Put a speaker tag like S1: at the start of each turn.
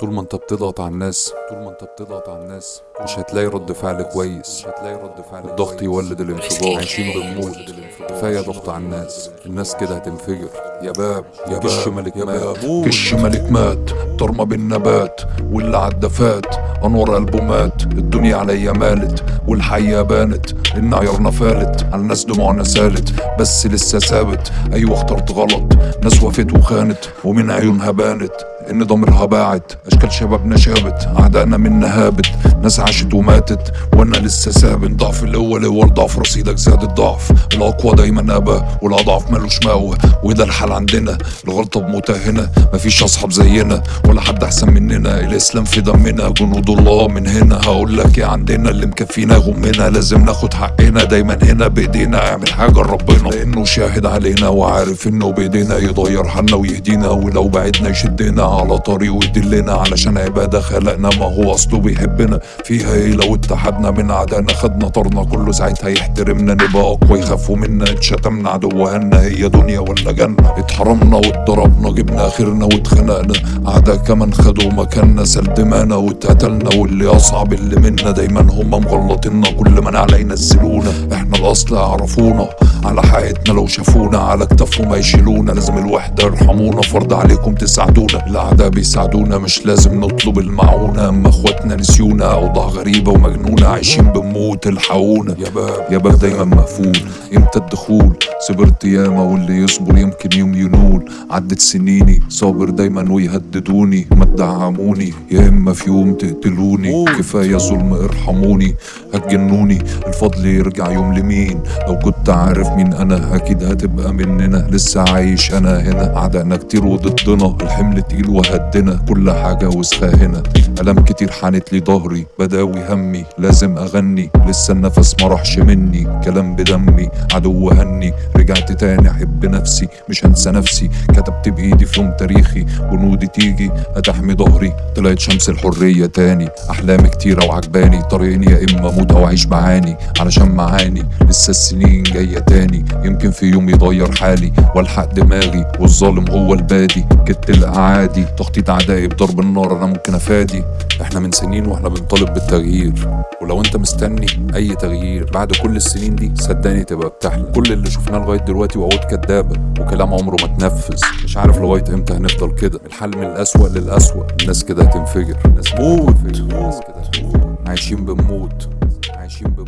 S1: طول ما انت بتضغط على الناس طول ما انت بتضغط على الناس مش هتلاقي رد فعل كويس. مش هتلاقي رد فعل الضغط يولد الانفجار. عايشين بنموت كفاية ضغط على الناس. الناس كده هتنفجر. يا باب يا كش ملك مات.
S2: كش ملك مات. طرمة بالنبات واللي عدى فات. أنور قلبه مات. الدنيا عليا مالت. والحياة بانت. إن عيارنا فالت. على الناس دموعنا سالت. بس لسه ثابت. أيوه اخترت غلط. ناس وفت وخانت. ومن عيونها بانت. إن ضميرها باعت. أشكال شبابنا شابت أعدائنا منا هابت. ناس عاشت وماتت وأنا لسه ثابت ضعف الأول هو ضعف رصيدك زاد الضعف. الأقوى دايما ابى والأضعف ملوش مأوى. وده الحال عندنا الغلطة بموتها هنا. مفيش أصحاب زينا ولا حد أحسن مننا. الإسلام في دمنا جنود الله من هنا. هقول لك إيه عندنا اللي مكفينا غمنا. لازم ناخد حقنا دايما هنا بإيدينا. اعمل حاجة لربنا. لأنه شاهد علينا وعارف إنه بإيدينا. يغير حالنا ويهدينا ولو بعدنا يشدنا. على طريق ويدلنا علشان عبادة خلقنا ما هو أصله بيحبنا. فيها إيه لو اتحدنا من أعدائنا خدنا طرنا كله ساعتها يحترمنا نبقى أقوى يخافوا منا اتشتمنا عدوهنا هي دنيا ولا جنة. اتحرمنا واتضربنا جبنا آخرنا واتخنقنا. أعداء كمان خدوا مكاننا سال دمانا واتقتلنا. واللي أصعب اللي منا دايما هم مغلطينا كل ما على ينزلونا. الأصل يعرفونا على حقيقتنا لو شافونا على كتافهم هيشيلونا لازم الوحدة يرحمونا. فرض عليكم تساعدونا. الأعداء بيساعدونا مش لازم نطلب المعونة. أما أخواتنا نسيونا أوضاع غريبة ومجنونة عايشين بنموت الحقونا يا باب. يا باب دايما مقفول. إمتى الدخول؟ صبرت ياما واللي يصبر يمكن يوم ينول. عدت سنيني صابر دايما ويهددوني. ما تدعموني يا إما في يوم تقتلوني. كفاية ظلم ارحموني. هتجنوني. الفضل يرجع يوم لمين؟ لو كنت عارف مين أنا أكيد هتبقى مننا. لسه عايش أنا هنا. أعدائنا كتير وضدنا. الحمل تقيل وهدنا. كل حاجة وسخة هنا الام كتير حانت لي ظهري بداوي همي لازم أغني. لسه النفس ما راحش مني كلام بدمي عدو هني. رجعت تاني أحب نفسي مش هنسى نفسي. كتبت بإيدي في يوم تاريخي جنودي تيجي هتحمي ظهري. طلعت شمس الحرية تاني احلامي كتيرة وعجباني. طريقين يا إما أموت أو أعيش بعاني علشان معاني. لسه السنين جاية تاني يمكن في يوم يغير حالي. والحق دماغي والظالم هو البادي. كت الأعادي تخطيط اعدائي بضرب النار أنا ممكن أفادي. إحنا من سنين وإحنا بنطالب بالتغيير. ولو انت مستني اي تغيير بعد كل السنين دي صدقني تبقى بتحلم. كل اللي شفناه لغاية دلوقتي وعود كدابه وكلام عمره ما اتنفذ. مش عارف لغاية إمتى هنفضل كده. الحل من الأسوأ للأسوأ. الناس كده هتنفجر. الناس موت. عايشين بنموت عايشين بنموت